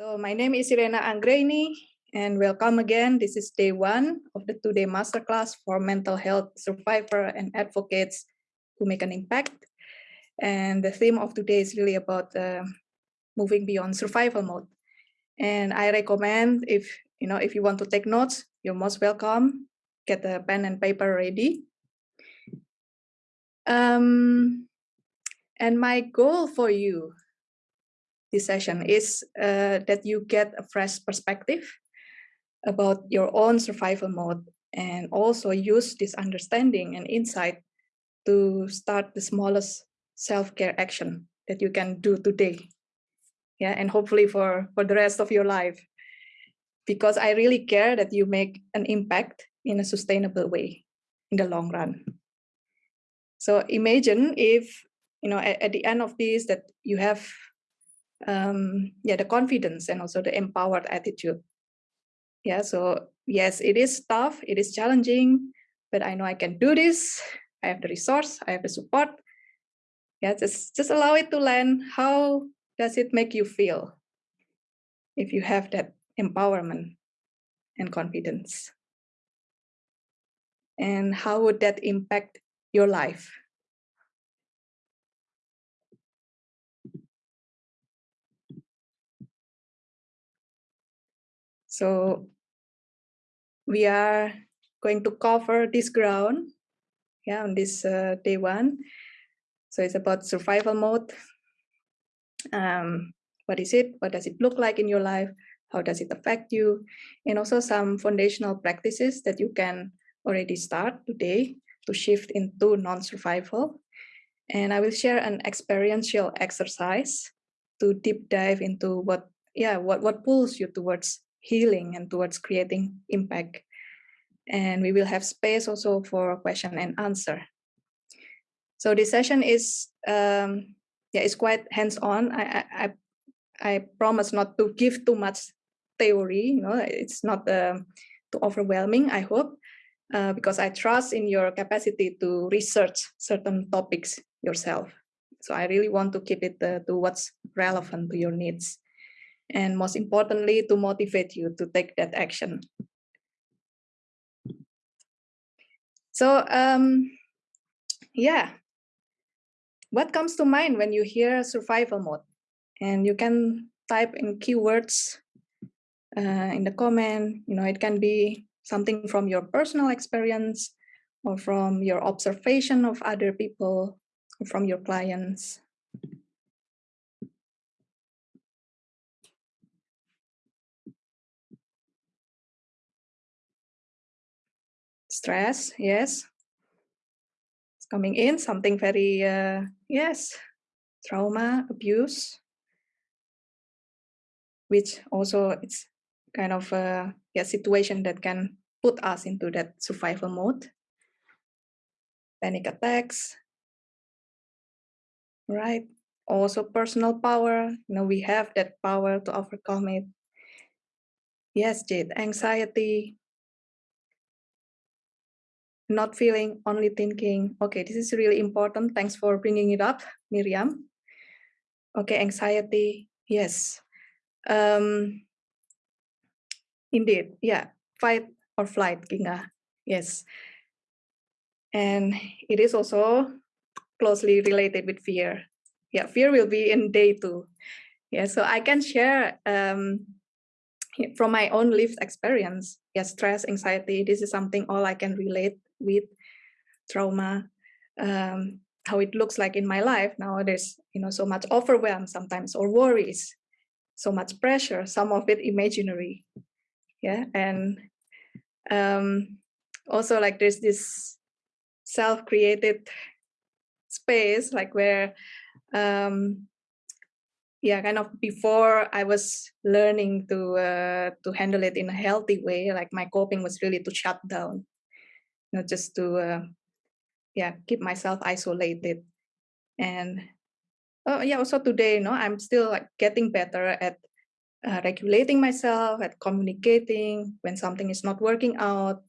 So my name is Irena Anggraini and welcome again. This is day one of the two-day masterclass for mental health survivor and advocates who make an impact. And the theme of today is really about uh, moving beyond survival mode. And I recommend if you know if you want to take notes, you're most welcome. Get a pen and paper ready. Um, and my goal for you this session is uh, that you get a fresh perspective about your own survival mode and also use this understanding and insight to start the smallest self-care action that you can do today. Yeah and hopefully for for the rest of your life. Because i really care that you make an impact in a sustainable way in the long run. So imagine if you know at, at the end of this that you have um, yeah, the confidence and also the empowered attitude. Yeah, so yes, it is tough, it is challenging, but I know I can do this. I have the resource, I have the support. Yeah, just, just allow it to land. How does it make you feel if you have that empowerment and confidence? And how would that impact your life? So we are going to cover this ground yeah, on this uh, day one. So it's about survival mode. Um, what is it? What does it look like in your life? How does it affect you? And also some foundational practices that you can already start today to shift into non-survival. And I will share an experiential exercise to deep dive into what, yeah, what, what pulls you towards healing and towards creating impact. And we will have space also for question and answer. So this session is um, yeah, it's quite hands-on. I, I I promise not to give too much theory. You know, it's not uh, too overwhelming. I hope uh, because I trust in your capacity to research certain topics yourself. So I really want to keep it uh, to what's relevant to your needs and most importantly, to motivate you to take that action. So, um, yeah, what comes to mind when you hear survival mode? And you can type in keywords uh, in the comment, you know, it can be something from your personal experience or from your observation of other people, from your clients. Stress, yes. It's coming in, something very, uh, yes, trauma, abuse, which also it's kind of a yeah, situation that can put us into that survival mode. Panic attacks, right? Also personal power, you know, we have that power to overcome it. Yes, Jade, anxiety, not feeling, only thinking, okay, this is really important. Thanks for bringing it up, Miriam. Okay, anxiety, yes. Um, indeed, yeah, fight or flight, Ginga, yes. And it is also closely related with fear. Yeah, fear will be in day two. Yeah, so I can share um, from my own lived experience. Yeah, stress, anxiety, this is something all I can relate with trauma, um, how it looks like in my life now. There's you know so much overwhelm sometimes or worries, so much pressure. Some of it imaginary, yeah, and um, also like there's this self-created space like where um, yeah kind of before i was learning to uh, to handle it in a healthy way like my coping was really to shut down know, just to uh, yeah keep myself isolated. And oh yeah also today you know i'm still like getting better at uh, regulating myself at communicating when something is not working out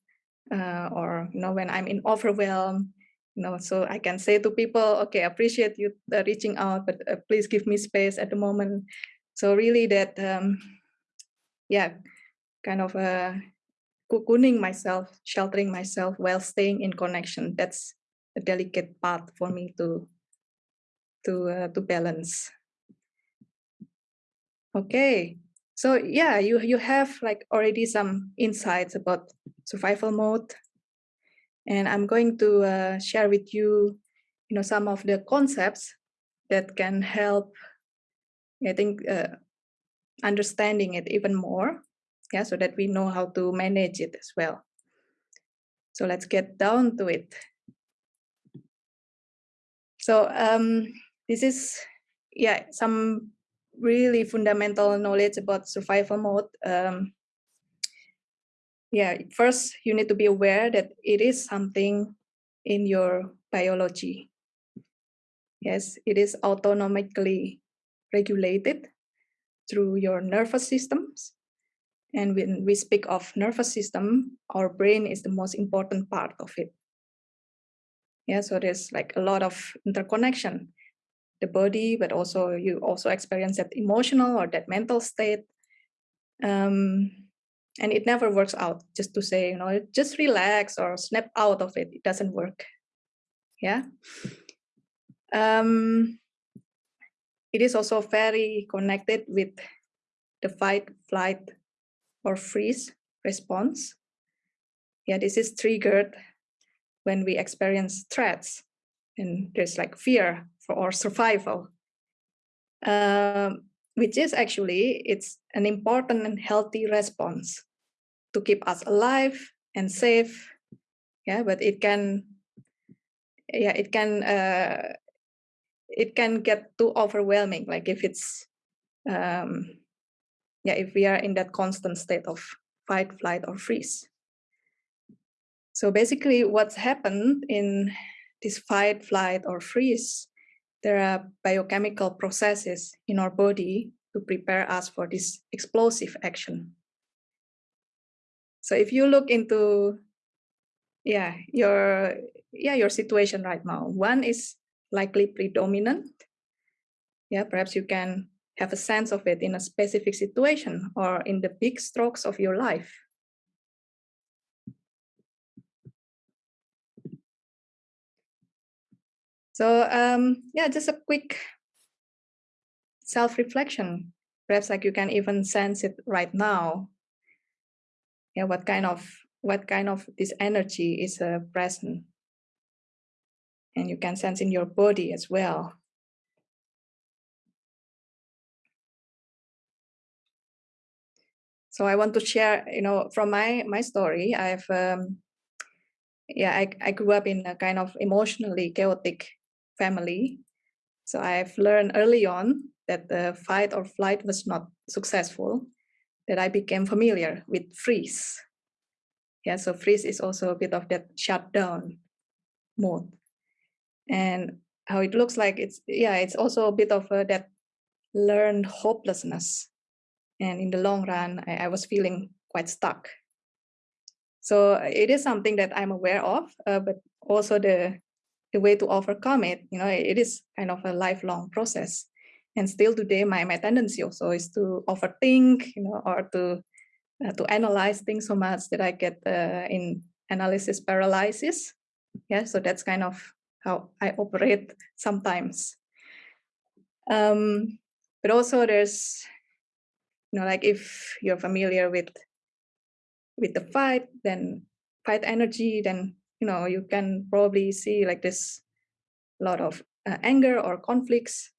uh, or you know when i'm in overwhelm you know so i can say to people okay appreciate you uh, reaching out but uh, please give me space at the moment. So really that um, yeah, kind of uh, cocooning myself, sheltering myself while staying in connection. That's a delicate part for me to to uh, to balance. Okay, so yeah, you you have like already some insights about survival mode, and I'm going to uh, share with you, you know, some of the concepts that can help. I think uh, understanding it even more, yeah, so that we know how to manage it as well. So let's get down to it. So um, this is, yeah, some really fundamental knowledge about survival mode. Um, yeah, first you need to be aware that it is something in your biology. Yes, it is autonomically regulated through your nervous systems. And when we speak of nervous system, our brain is the most important part of it. Yeah, so there's like a lot of interconnection, the body, but also you also experience that emotional or that mental state. Um, and it never works out just to say, you know, just relax or snap out of it. It doesn't work. Yeah. Um, it is also very connected with the fight, flight, or freeze response. Yeah, this is triggered when we experience threats and there's like fear for our survival, um, which is actually, it's an important and healthy response to keep us alive and safe. Yeah, but it can, yeah, it can, uh, it can get too overwhelming. Like if it's, um, yeah, if we are in that constant state of fight, flight, or freeze. So basically what's happened in this fight, flight, or freeze, there are biochemical processes in our body to prepare us for this explosive action. So if you look into yeah, your yeah, your situation right now, one is likely predominant. Yeah, perhaps you can have a sense of it in a specific situation or in the big strokes of your life. So um, yeah, just a quick self-reflection. Perhaps like you can even sense it right now. Yeah, what kind of what kind of this energy is uh, present, and you can sense in your body as well. So I want to share, you know, from my my story. I've, um, yeah, I I grew up in a kind of emotionally chaotic family, so I've learned early on that the fight or flight was not successful. That I became familiar with freeze. Yeah, so freeze is also a bit of that shutdown mode, and how it looks like it's yeah, it's also a bit of a, that learned hopelessness and in the long run, I, I was feeling quite stuck. So it is something that I'm aware of, uh, but also the the way to overcome it, you know, it is kind of a lifelong process. And still today, my, my tendency also is to overthink, you know, or to uh, to analyze things so much that I get uh, in analysis paralysis. Yeah, so that's kind of how I operate sometimes. Um, but also there's you know like if you're familiar with with the fight then fight energy then you know you can probably see like this lot of uh, anger or conflicts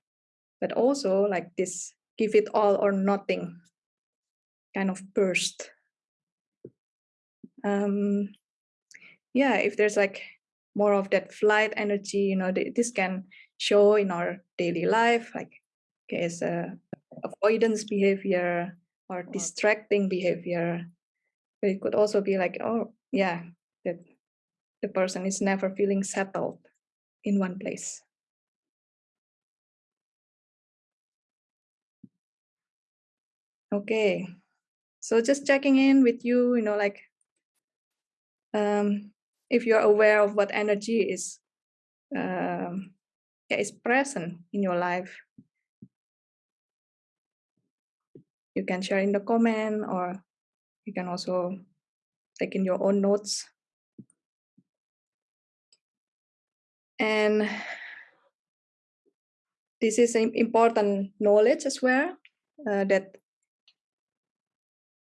but also like this give it all or nothing kind of burst. Um yeah if there's like more of that flight energy you know this can show in our daily life like okay, as a avoidance behavior or distracting behavior. But it could also be like, oh, yeah, that the person is never feeling settled in one place. Okay, so just checking in with you, you know, like um, if you're aware of what energy is um, yeah, is present in your life, you can share in the comment or you can also take in your own notes. And this is important knowledge as well uh, that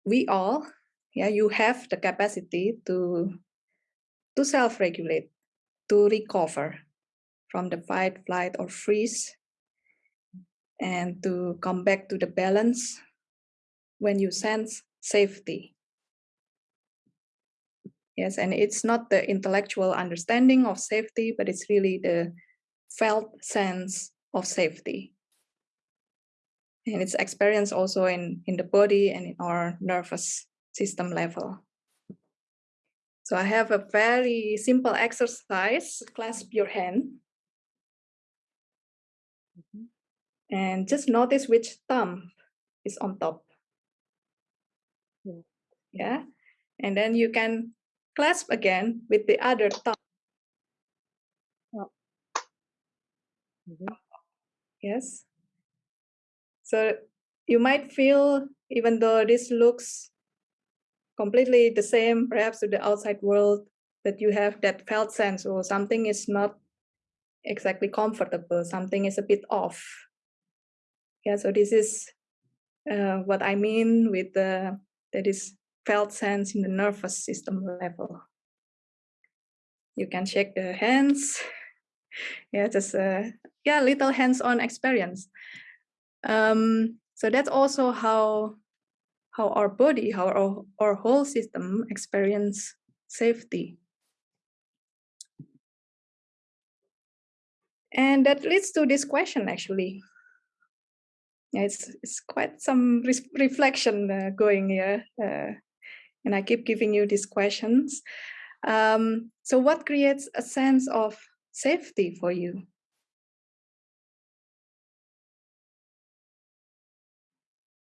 we all, yeah, you have the capacity to to self-regulate, to recover from the fight, flight, or freeze, and to come back to the balance when you sense safety. Yes, and it's not the intellectual understanding of safety, but it's really the felt sense of safety. And it's experienced also in, in the body and in our nervous system level. So I have a very simple exercise, clasp your hand. Mm-hmm. And just notice which thumb is on top. Yeah. And then you can clasp again with the other thumb. Mm -hmm. Yes. So you might feel, even though this looks completely the same, perhaps to the outside world, that you have that felt sense or something is not exactly comfortable, something is a bit off. Yeah, so this is uh, what I mean with the that is felt sense in the nervous system level. You can shake the hands. Yeah, just uh, yeah, little hands-on experience. Um, so that's also how how our body, how our, our whole system experience safety. And that leads to this question actually. Yeah, it's, it's quite some re reflection uh, going here. Uh, and I keep giving you these questions. Um, so what creates a sense of safety for you?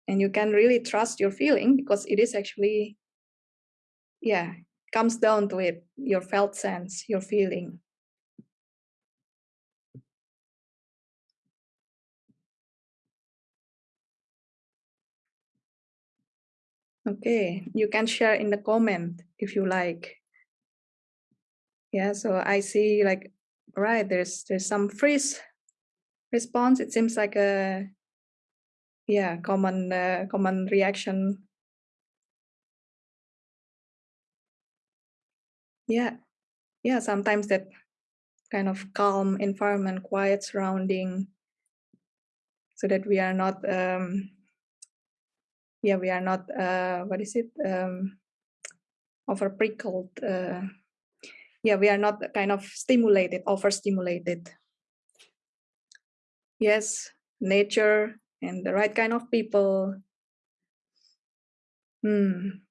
and you can really trust your feeling because it is actually yeah comes down to it your felt sense your feeling okay you can share in the comment if you like. Yeah so i see like right there's there's some freeze response it seems like a yeah common uh, common reaction. Yeah yeah sometimes that kind of calm environment quiet surrounding so that we are not um yeah we are not uh what is it um over prickled uh yeah we are not kind of stimulated overstimulated yes nature and the right kind of people. Hmm.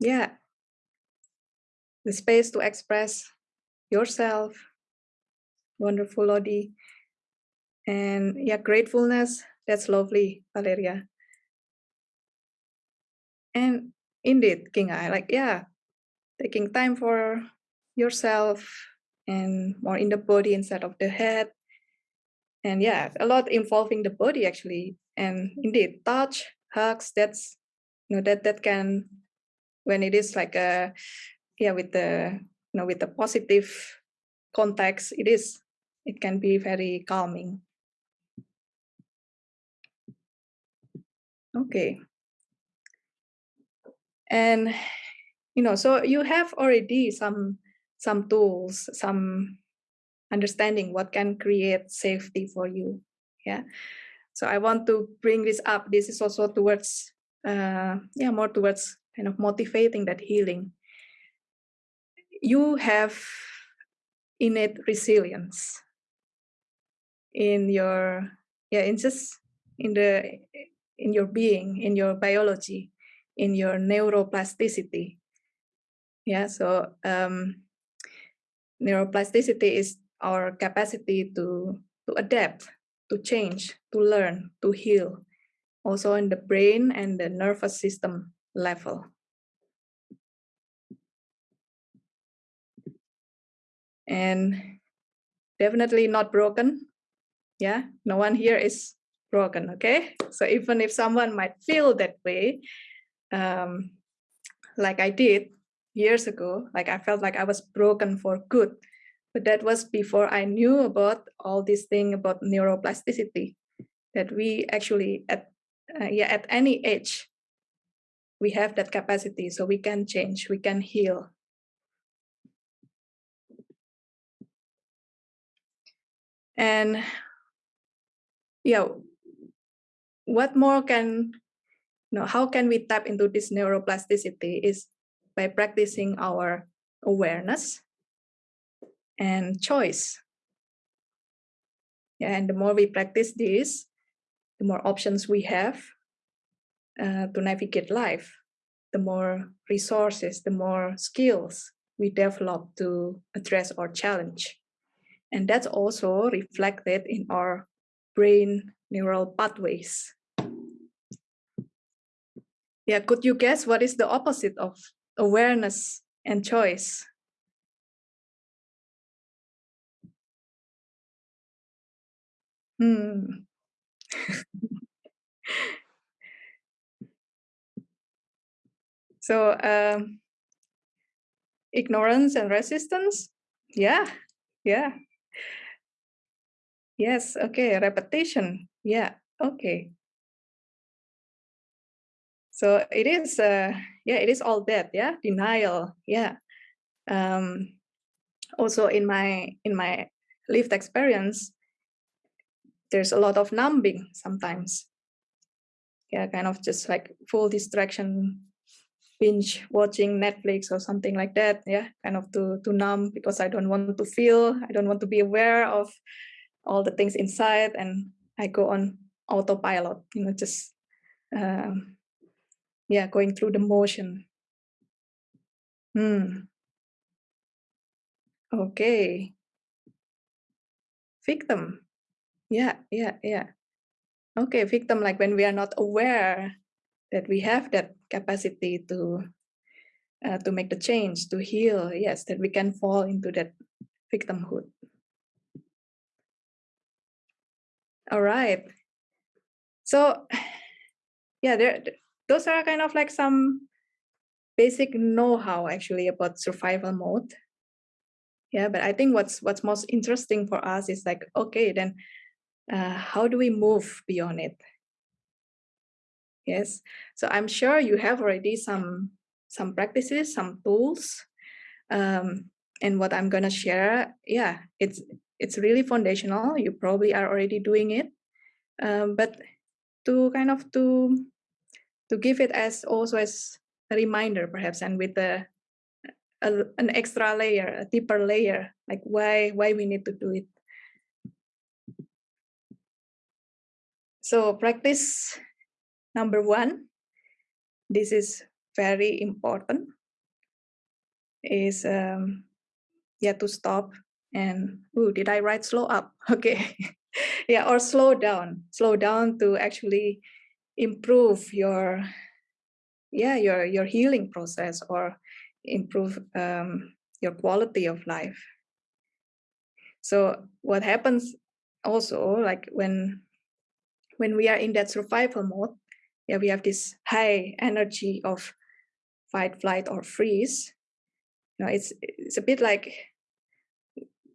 Yeah. The space to express yourself. Wonderful, Lodi. And yeah, gratefulness. That's lovely, Valeria. And indeed, King I like, yeah, taking time for yourself, and more in the body instead of the head. And yeah, a lot involving the body actually. And indeed, touch, hugs, that's you know that that can when it is like a yeah with the you know with the positive context, it is it can be very calming. Okay. And you know, so you have already some some tools, some understanding what can create safety for you. Yeah. So I want to bring this up. This is also towards, uh, yeah, more towards kind of motivating that healing. You have innate resilience in your, yeah, in just in the, in your being, in your biology, in your neuroplasticity. Yeah. So um, neuroplasticity is our capacity to, to adapt, to change, to learn, to heal, also in the brain and the nervous system level. And definitely not broken. Yeah, no one here is broken, okay? So even if someone might feel that way, um, like I did years ago, like I felt like I was broken for good, but that was before I knew about all this thing about neuroplasticity, that we actually at uh, yeah at any age we have that capacity, so we can change, we can heal. And yeah, what more can you know, how can we tap into this neuroplasticity is by practicing our awareness and choice. And the more we practice this, the more options we have uh, to navigate life, the more resources, the more skills we develop to address our challenge. And that's also reflected in our brain neural pathways. Yeah, could you guess what is the opposite of awareness and choice? Hmm. so um, ignorance and resistance. Yeah, yeah. Yes, okay, repetition. Yeah, okay. So it is, uh, yeah, it is all that, yeah, denial, yeah. Um, also in my in my lived experience, there's a lot of numbing sometimes. Yeah, kind of just like full distraction, binge watching Netflix or something like that. Yeah, kind of to to numb because I don't want to feel, I don't want to be aware of all the things inside, and I go on autopilot. You know, just um, yeah, going through the motion. Hmm. Okay. Victim. Yeah, yeah, yeah. Okay, victim, like when we are not aware that we have that capacity to uh, to make the change, to heal, yes, that we can fall into that victimhood. All right. So, yeah, there, those are kind of like some basic know-how actually about survival mode. Yeah, but I think what's what's most interesting for us is like, okay, then uh, how do we move beyond it? Yes, so I'm sure you have already some some practices, some tools, um, and what I'm gonna share, yeah, it's it's really foundational. You probably are already doing it, um, but to kind of to to give it as also as a reminder, perhaps, and with a, a an extra layer, a deeper layer, like why why we need to do it. So practice number one, this is very important, is um, yeah to stop and oh did I write slow up? Okay, yeah or slow down, slow down to actually improve your yeah your your healing process or improve um, your quality of life. So what happens also like when when we are in that survival mode, yeah, we have this high energy of fight, flight, or freeze. You know, it's it's a bit like,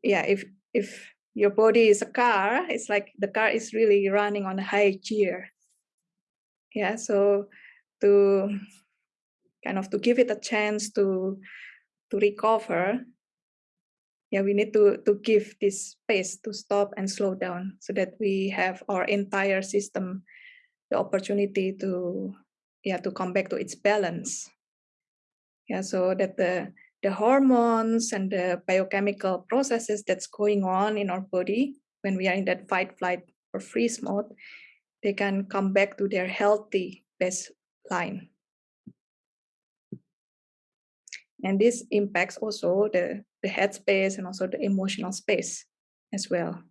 yeah, if if your body is a car, it's like the car is really running on a high gear. Yeah, so to kind of to give it a chance to to recover, yeah, we need to to give this space to stop and slow down so that we have our entire system the opportunity to yeah to come back to its balance. Yeah, so that the the hormones and the biochemical processes that's going on in our body when we are in that fight, flight, or freeze mode, they can come back to their healthy baseline. And this impacts also the, the head space and also the emotional space as well.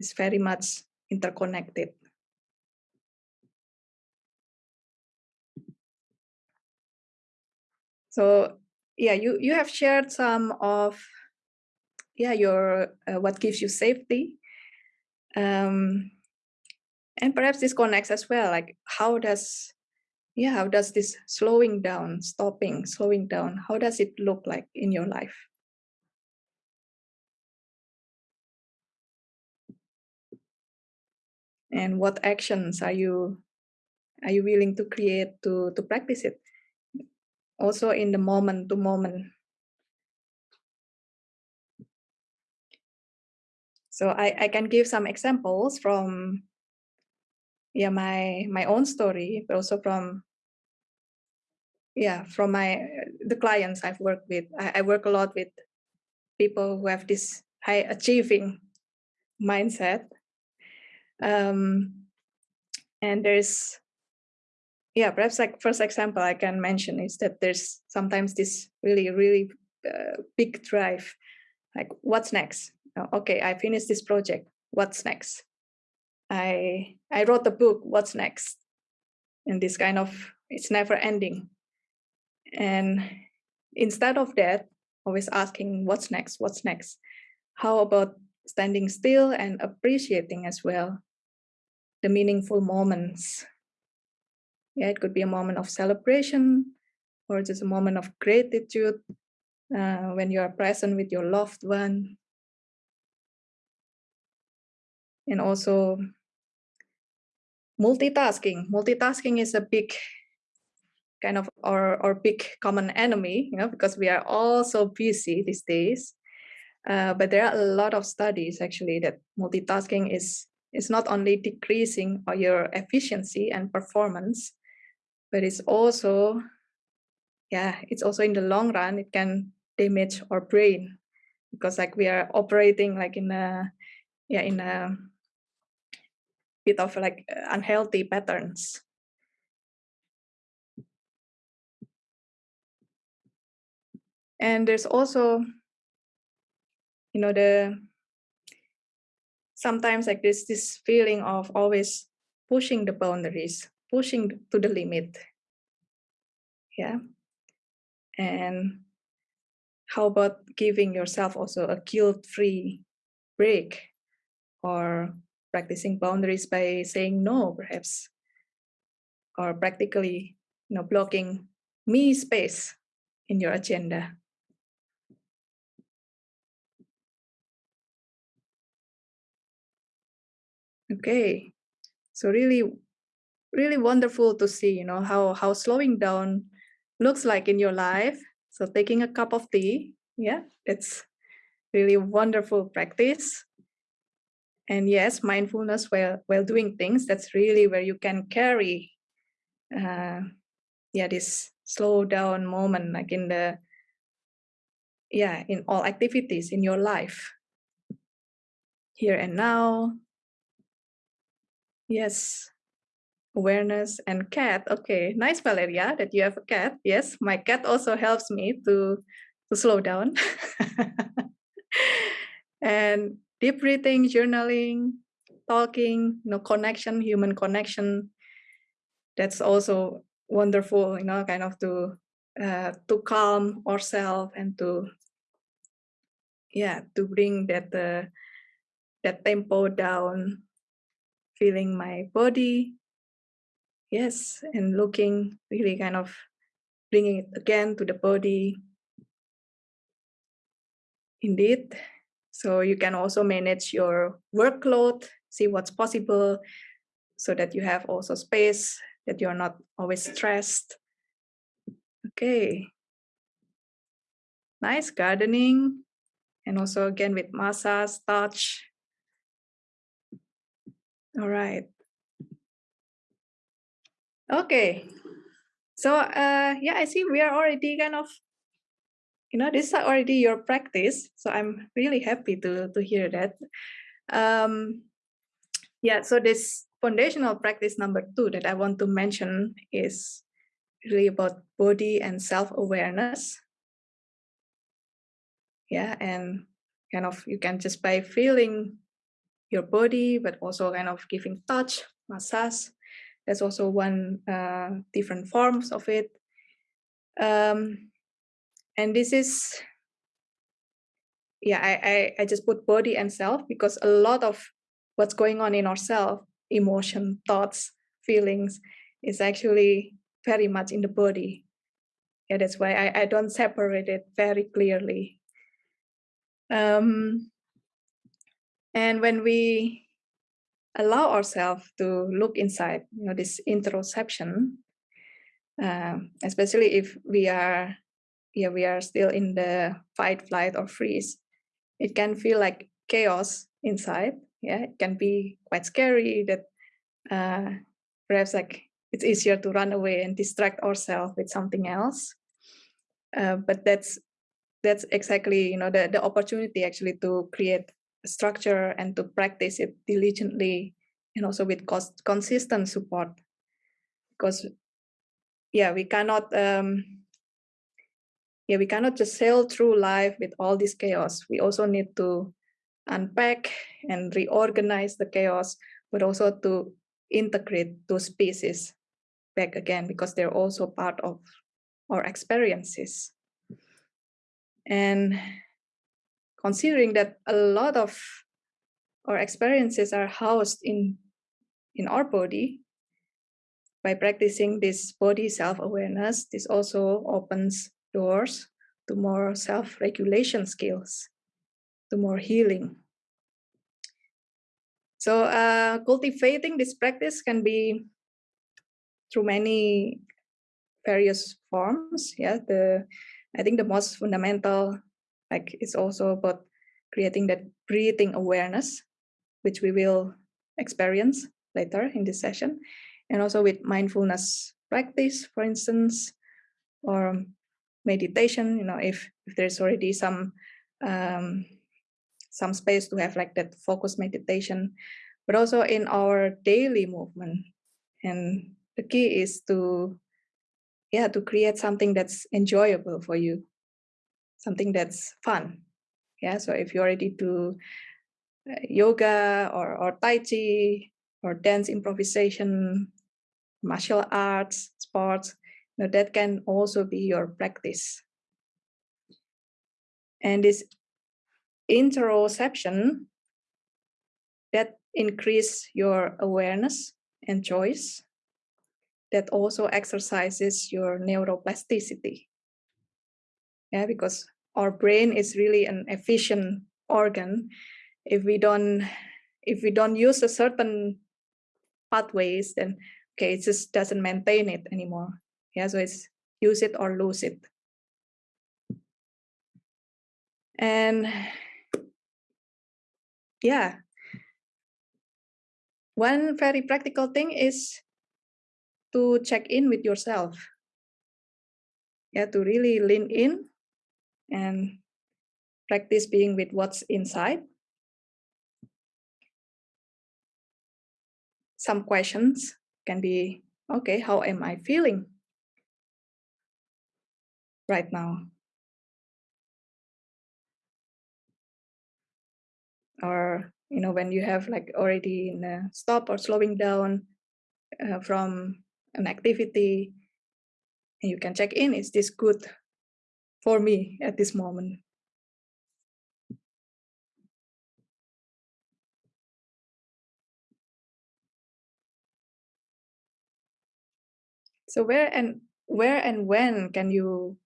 It's very much interconnected. So yeah, you, you have shared some of yeah your uh, what gives you safety. Um, and perhaps this connects as well, like how does, yeah, how does this slowing down, stopping, slowing down, how does it look like in your life? And what actions are you are you willing to create to to practice it? Also in the moment to moment So I, I can give some examples from yeah my my own story, but also from yeah from my the clients I've worked with. I, I work a lot with people who have this high achieving mindset. Um, and there's yeah perhaps like first example I can mention is that there's sometimes this really really uh, big drive like what's next okay, I finished this project. What's next? I I wrote the book. What's next? And this kind of it's never ending. And instead of that, always asking what's next, what's next? How about standing still and appreciating as well the meaningful moments? Yeah, it could be a moment of celebration or just a moment of gratitude uh, when you are present with your loved one and also multitasking. Multitasking is a big kind of our, our big common enemy, you know, because we are all so busy these days. Uh, but there are a lot of studies actually that multitasking is is not only decreasing your efficiency and performance, but it's also, yeah, it's also in the long run, it can damage our brain because like we are operating like in a, yeah, in a bit of like uh, unhealthy patterns. And there's also, you know, the sometimes like this this feeling of always pushing the boundaries, pushing to the limit. Yeah. And how about giving yourself also a guilt-free break or practicing boundaries by saying no, perhaps, or practically, you know, blocking me space in your agenda. Okay, so really, really wonderful to see, you know, how how slowing down looks like in your life. So taking a cup of tea, yeah, it's really wonderful practice and yes mindfulness while while doing things that's really where you can carry uh yeah this slow down moment like in the yeah in all activities in your life. Here and now. Yes. Awareness and cat. Okay nice valeria that you have a cat. Yes my cat also helps me to to slow down. And deep breathing, journaling, talking, you know, connection, human connection. That's also wonderful, you know, kind of to uh, to calm ourselves and to yeah to bring that uh, that tempo down, feeling my body. Yes, and looking really kind of bringing it again to the body. Indeed, so you can also manage your workload, see what's possible so that you have also space, that you're not always stressed. Okay. Nice gardening. And also again with massage, touch. All right. Okay. So uh, yeah, I see we are already kind of you know this is already your practice so i'm really happy to to hear that. Um yeah so this foundational practice number two that i want to mention is really about body and self-awareness. Yeah and kind of you can just by feeling your body but also kind of giving touch massage there's also one uh, different forms of it. Um, and this is yeah I, I i just put body and self because a lot of what's going on in ourselves, emotion, thoughts, feelings, is actually very much in the body. Yeah, that's why I, I don't separate it very clearly. Um, and when we allow ourselves to look inside, you know, this interoception, uh, especially if we are, yeah, we are still in the fight, flight, or freeze, it can feel like chaos inside. Yeah, it can be quite scary that uh, perhaps like it's easier to run away and distract ourselves with something else. Uh, but that's that's exactly you know the, the opportunity actually to create a structure and to practice it diligently and also with cost, consistent support because yeah we cannot um yeah we cannot just sail through life with all this chaos. We also need to unpack and reorganize the chaos but also to integrate those pieces back again because they're also part of our experiences. And considering that a lot of our experiences are housed in in our body by practicing this body self-awareness this also opens doors to more self-regulation skills to more healing so uh, cultivating this practice can be through many various forms yeah the I think the most fundamental, like it's also about creating that breathing awareness, which we will experience later in this session. And also with mindfulness practice, for instance, or meditation, you know, if, if there's already some um, some space to have like that focused meditation, but also in our daily movement. And the key is to yeah to create something that's enjoyable for you something that's fun yeah so if you already do uh, yoga or, or tai chi or dance improvisation martial arts sports know, that can also be your practice and this interoception that increase your awareness and choice that also exercises your neuroplasticity. Yeah, because our brain is really an efficient organ. If we don't, if we don't use a certain pathways, then okay, it just doesn't maintain it anymore. Yeah, so it's use it or lose it. And yeah, one very practical thing is to check in with yourself. Yeah, to really lean in and practice being with what's inside. Some questions can be, okay, how am I feeling right now? Or, you know, when you have like already in a stop or slowing down uh, from an activity and you can check in is this good for me at this moment so where and where and when can you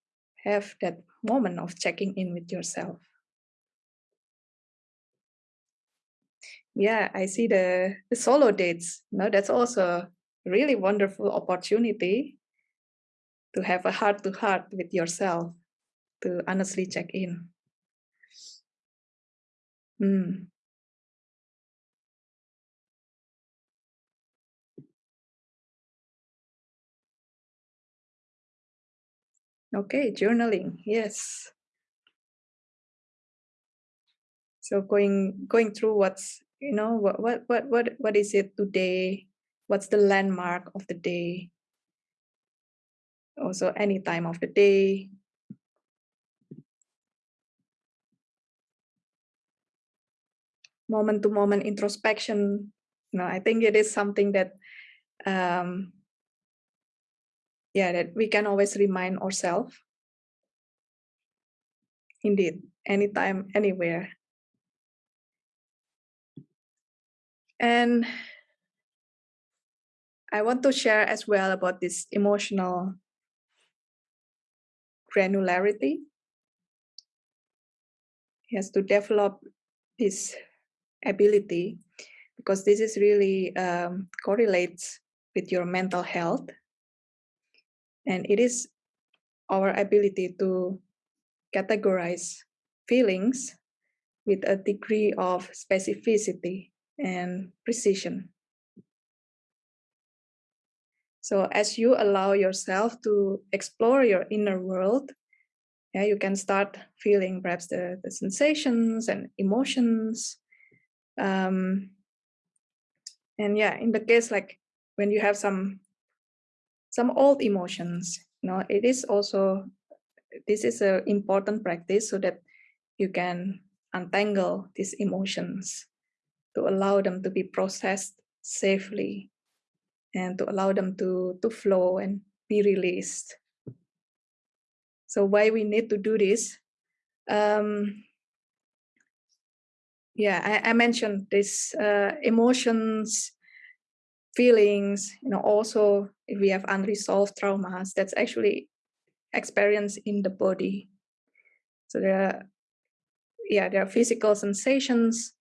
have that moment of checking in with yourself yeah i see the the solo dates no that's also a really wonderful opportunity to have a heart to heart with yourself to honestly check in. Hmm. Okay, journaling, yes. So going going through what's you know what what what what what is it today? What's the landmark of the day? Also any time of the day. Moment to moment introspection. You know i think it is something that um yeah that we can always remind ourselves indeed anytime anywhere And I want to share as well about this emotional granularity. He has to develop this ability because this is really um, correlates with your mental health. And it is our ability to categorize feelings with a degree of specificity and precision. So as you allow yourself to explore your inner world, yeah, you can start feeling perhaps the, the sensations and emotions. Um, and yeah, in the case like when you have some some old emotions, you know, it is also this is an important practice so that you can untangle these emotions to allow them to be processed safely and to allow them to, to flow and be released. So why we need to do this? Um, yeah, I, I mentioned this uh, emotions, feelings, you know, also if we have unresolved traumas, that's actually experience in the body. So there are, yeah, there are physical sensations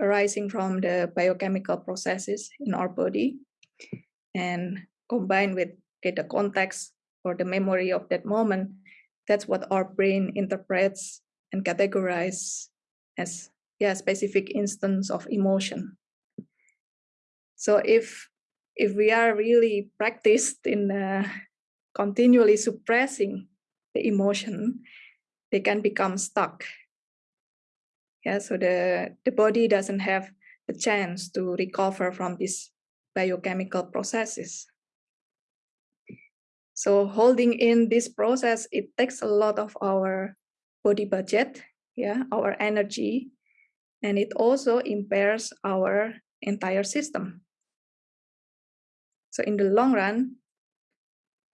arising from the biochemical processes in our body and combined with the context or the memory of that moment, that's what our brain interprets and categorizes as yeah specific instance of emotion. So if if we are really practiced in uh, continually suppressing the emotion, they can become stuck. Yeah, so the, the body doesn't have the chance to recover from these biochemical processes. So holding in this process, it takes a lot of our body budget, yeah, our energy, and it also impairs our entire system. So in the long run,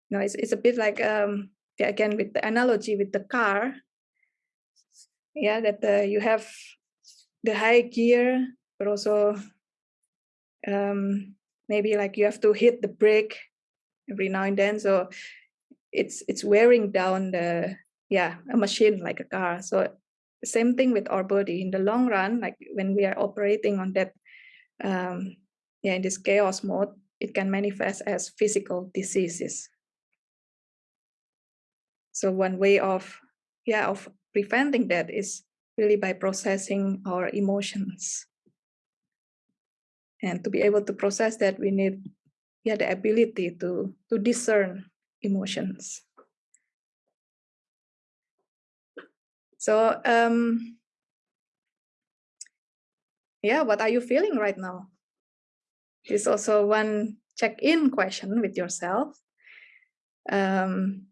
you know, it's, it's a bit like, um, yeah, again, with the analogy with the car, yeah, that uh, you have the high gear, but also um, maybe like you have to hit the brake every now and then. So it's it's wearing down the yeah a machine like a car. So same thing with our body in the long run, like when we are operating on that um, yeah in this chaos mode, it can manifest as physical diseases. So one way of yeah of preventing that is really by processing our emotions. And to be able to process that, we need yeah, the ability to, to discern emotions. So, um, yeah, what are you feeling right now? Is also one check-in question with yourself. Um,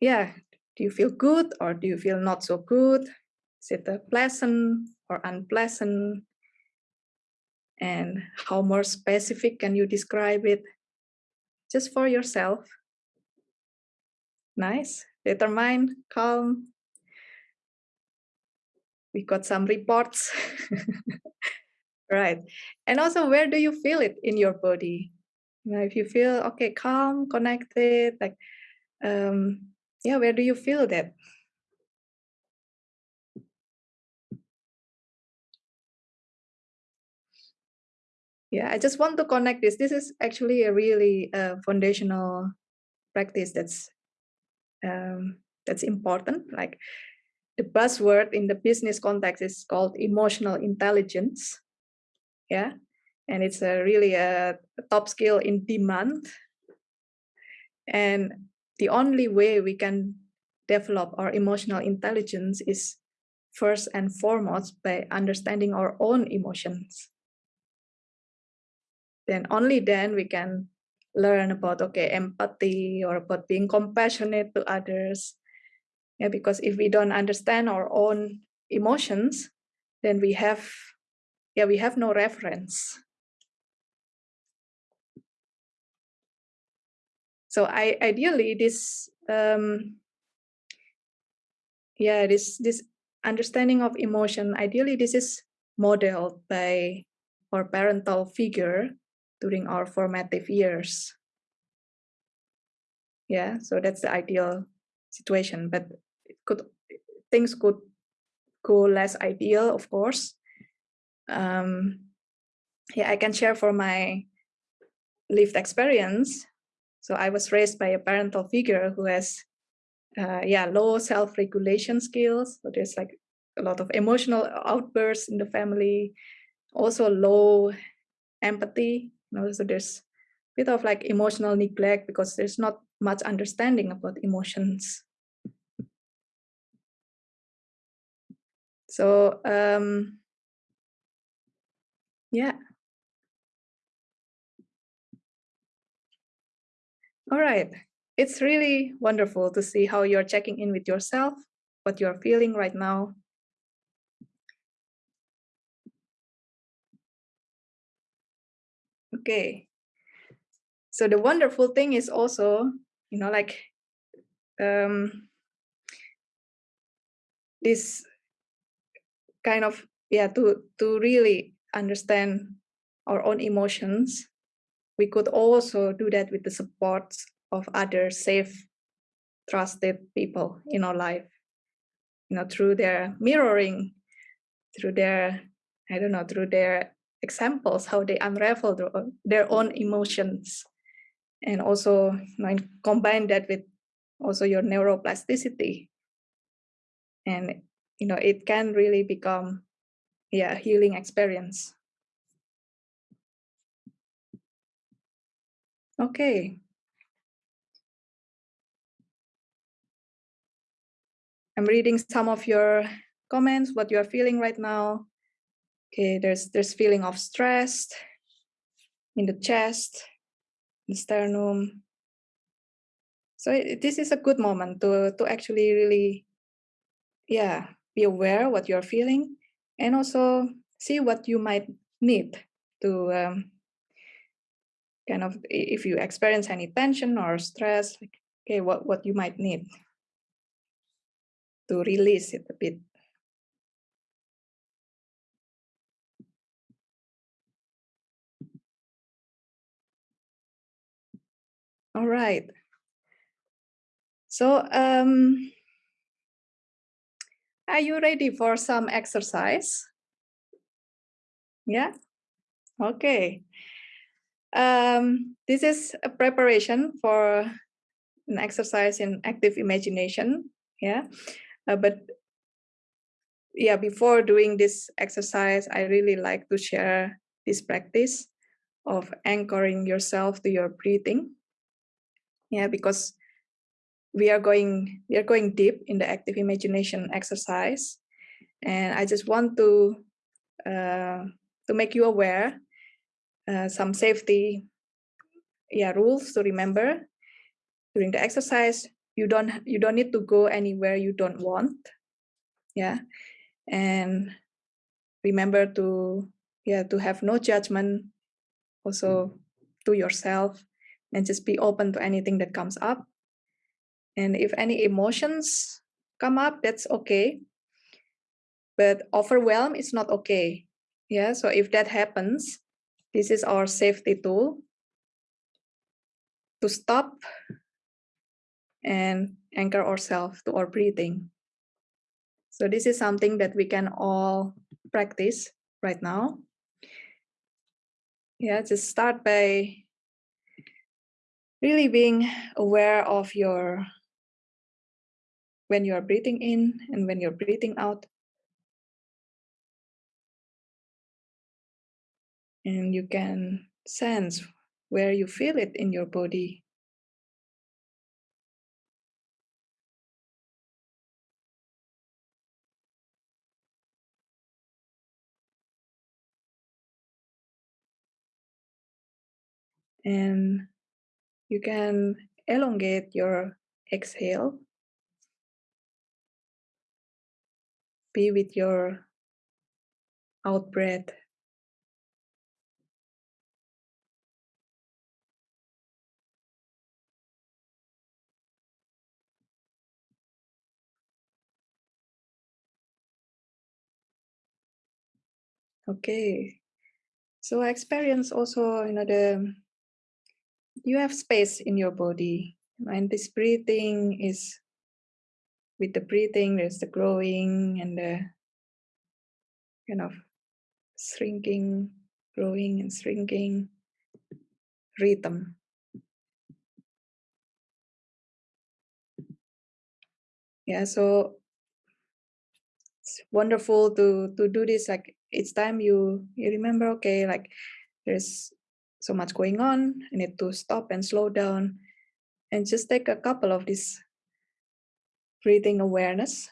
yeah, do you feel good or do you feel not so good? Is it a pleasant or unpleasant? And how more specific can you describe it? Just for yourself. Nice, determined, calm. We got some reports. right. And also, where do you feel it in your body? You know, if you feel okay, calm, connected, like um, yeah, where do you feel that? Yeah, I just want to connect this. This is actually a really uh, foundational practice that's um, that's important. Like the buzzword in the business context is called emotional intelligence. Yeah, and it's a really a, a top skill in demand. And the only way we can develop our emotional intelligence is first and foremost by understanding our own emotions. Then only then we can learn about okay empathy or about being compassionate to others. Yeah, because if we don't understand our own emotions, then we have yeah we have no reference so I ideally this um, yeah this this understanding of emotion ideally this is modeled by our parental figure during our formative years. Yeah, so that's the ideal situation, but it could things could go less ideal, of course. Um, yeah, I can share for my lived experience. So I was raised by a parental figure who has, uh, yeah, low self-regulation skills. So there's like a lot of emotional outbursts in the family, also low empathy. You know, so there's a bit of like emotional neglect because there's not much understanding about emotions. So um, yeah. All right. It's really wonderful to see how you're checking in with yourself, what you're feeling right now. Okay. So the wonderful thing is also, you know, like um, this kind of yeah to to really understand our own emotions we could also do that with the support of other safe trusted people in our life. You know through their mirroring through their i don't know through their examples how they unravel their own emotions. And also you know, combine that with also your neuroplasticity. And you know it can really become yeah healing experience. Okay. I'm reading some of your comments what you are feeling right now. Okay there's there's feeling of stress in the chest the sternum. So it, this is a good moment to to actually really yeah be aware what you're feeling and also see what you might need to um, kind of if you experience any tension or stress like, okay what what you might need to release it a bit. All right. So um are you ready for some exercise? Yeah? Okay. Um, this is a preparation for an exercise in active imagination. Yeah. Uh, but yeah, before doing this exercise, I really like to share this practice of anchoring yourself to your breathing. Yeah, because we are going we are going deep in the active imagination exercise. And i just want to uh, to make you aware uh, some safety yeah rules to remember. During the exercise you don't you don't need to go anywhere you don't want. Yeah. And remember to yeah to have no judgment also to yourself and just be open to anything that comes up and if any emotions come up, that's okay. But overwhelm is not okay. Yeah, so if that happens, this is our safety tool to stop and anchor ourselves to our breathing. So this is something that we can all practice right now. Yeah, just start by really being aware of your when you are breathing in and when you're breathing out. And you can sense where you feel it in your body. And you can elongate your exhale be with your out breath. Okay. So I experience also, you know, the you have space in your body. And this breathing is with the breathing, there's the growing and the kind of shrinking, growing and shrinking rhythm. Yeah, so it's wonderful to to do this. Like each time you you remember, okay, like there's so much going on. I need to stop and slow down, and just take a couple of these breathing awareness.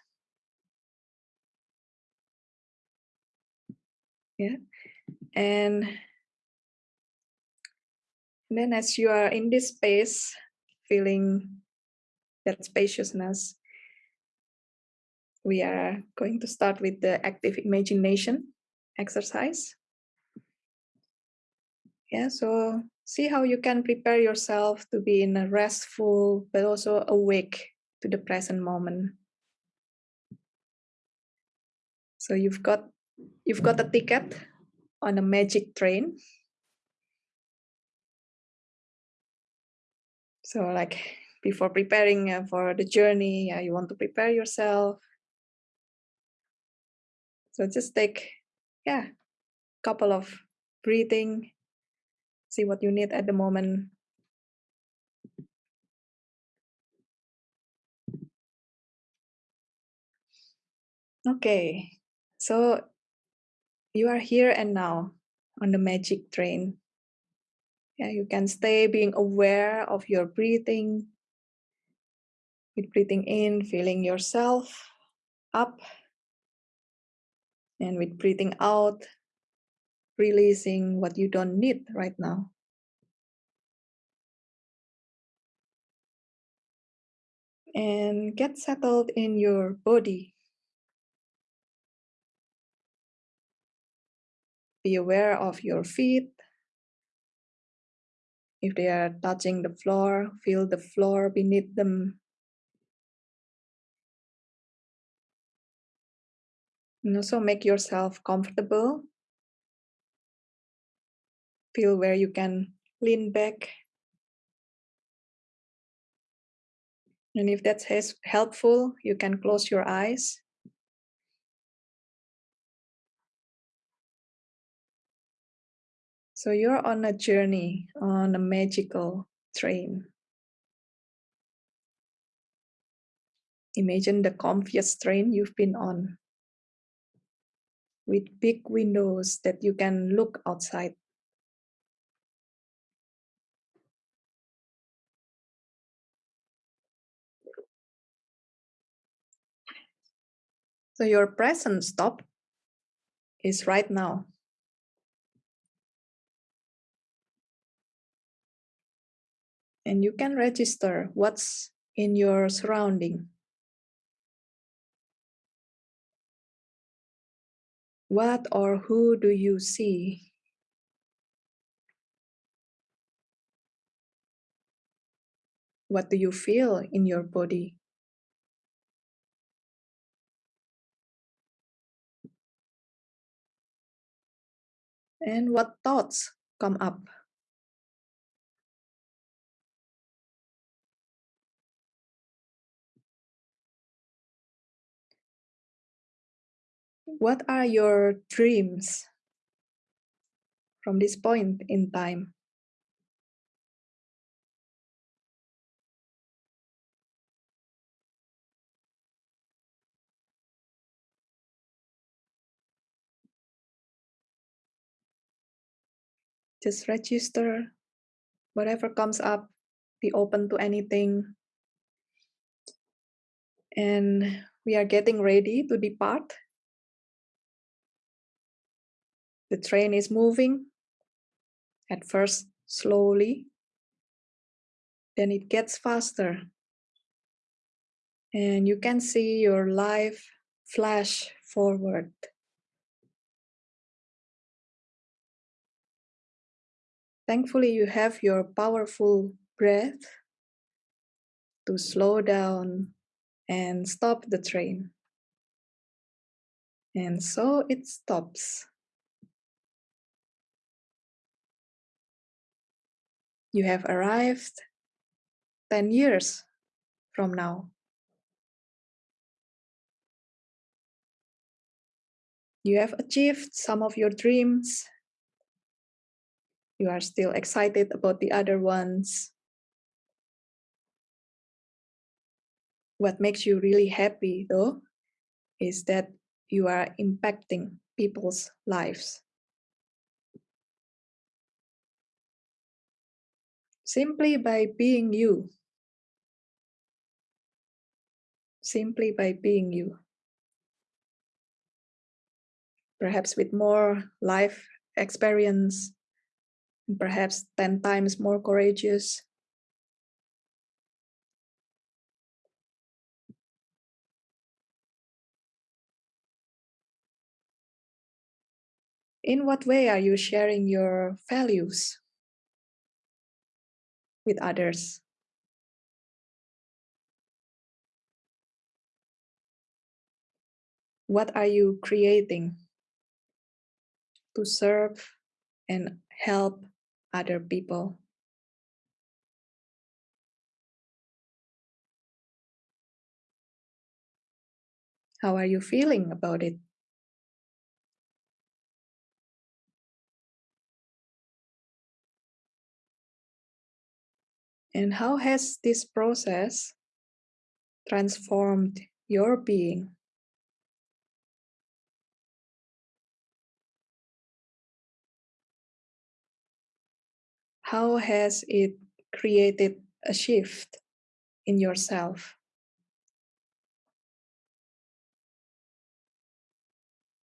Yeah, and then as you are in this space, feeling that spaciousness, we are going to start with the active imagination exercise. Yeah, so see how you can prepare yourself to be in a restful but also awake to the present moment. So you've got you've got a ticket on a magic train. So like before preparing uh, for the journey, uh, you want to prepare yourself. So just take, yeah, couple of breathing, see what you need at the moment. Okay, so you are here and now on the magic train. Yeah, you can stay being aware of your breathing. With breathing in, feeling yourself up. And with breathing out, releasing what you don't need right now. And get settled in your body. Be aware of your feet. If they are touching the floor, feel the floor beneath them. And also make yourself comfortable. Feel where you can lean back. And if that's helpful, you can close your eyes. So you're on a journey on a magical train. Imagine the comfiest train you've been on with big windows that you can look outside. So your present stop is right now. And you can register what's in your surrounding. What or who do you see? What do you feel in your body? And what thoughts come up? What are your dreams from this point in time? Just register whatever comes up, be open to anything. And we are getting ready to depart. The train is moving, at first slowly, then it gets faster. And you can see your life flash forward. Thankfully, you have your powerful breath to slow down and stop the train. And so it stops. You have arrived 10 years from now. You have achieved some of your dreams. You are still excited about the other ones. What makes you really happy though, is that you are impacting people's lives. Simply by being you. Simply by being you. Perhaps with more life experience, perhaps 10 times more courageous. In what way are you sharing your values with others? What are you creating to serve and help other people? How are you feeling about it? And how has this process transformed your being? How has it created a shift in yourself?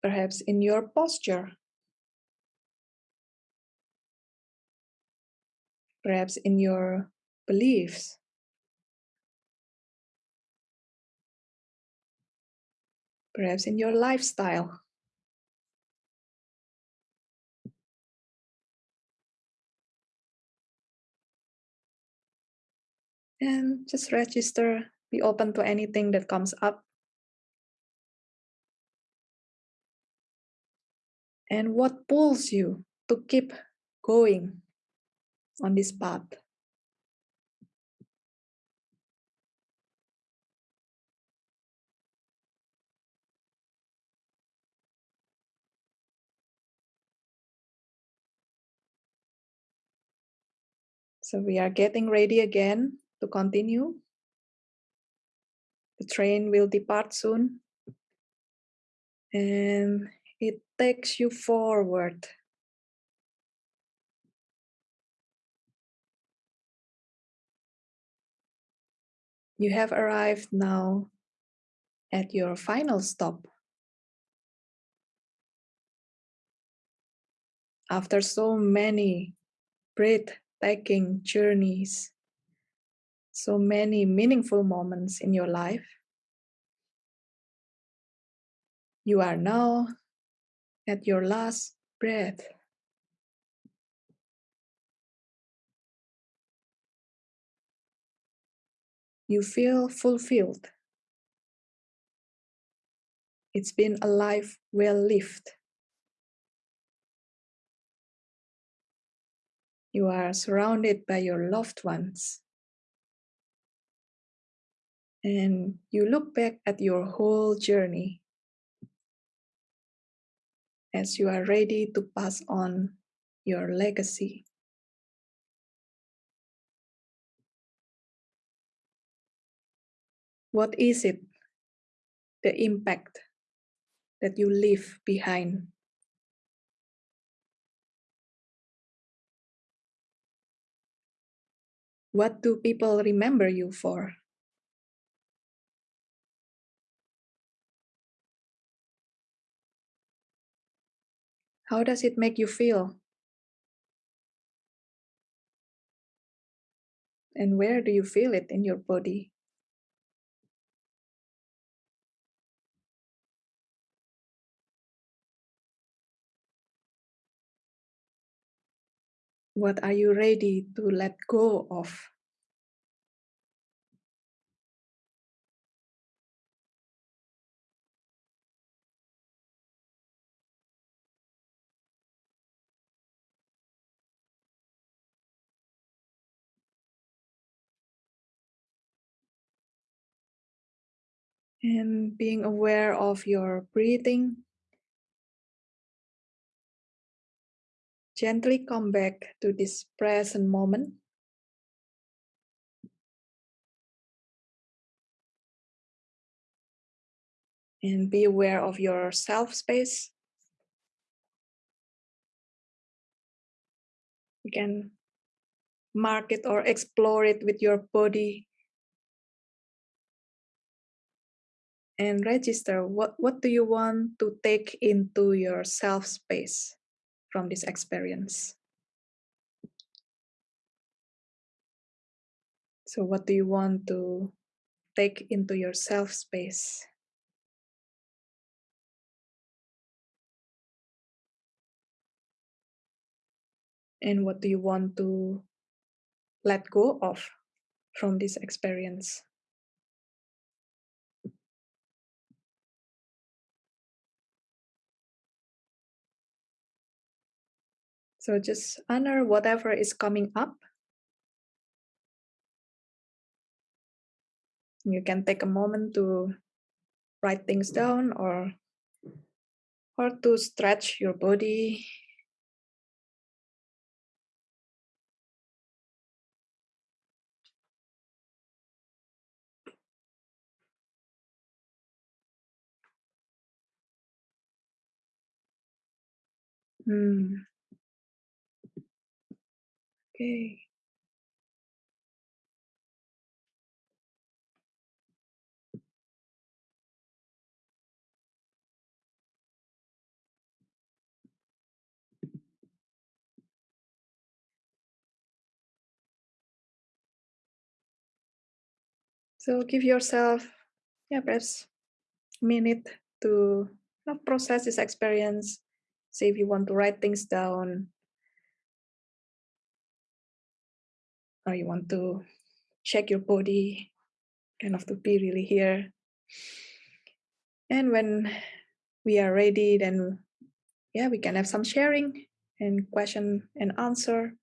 Perhaps in your posture perhaps in your beliefs. Perhaps in your lifestyle. And just register, be open to anything that comes up. And what pulls you to keep going on this path? So we are getting ready again to continue. The train will depart soon. And it takes you forward. You have arrived now at your final stop. After so many breath taking journeys, so many meaningful moments in your life. You are now at your last breath. You feel fulfilled. It's been a life well lived. You are surrounded by your loved ones. And you look back at your whole journey as you are ready to pass on your legacy. What is it, the impact that you leave behind What do people remember you for? How does it make you feel? And where do you feel it in your body? What are you ready to let go of? And being aware of your breathing. Gently come back to this present moment. And be aware of your self space. You can mark it or explore it with your body and register what, what do you want to take into your self space from this experience. So what do you want to take into your self space? And what do you want to let go of from this experience? So just honor whatever is coming up. You can take a moment to write things down or or to stretch your body. Hmm. Okay. So give yourself, yeah, perhaps a minute to you know, process this experience. See if you want to write things down or you want to check your body, kind of to be really here. And when we are ready, then yeah, we can have some sharing and question and answer.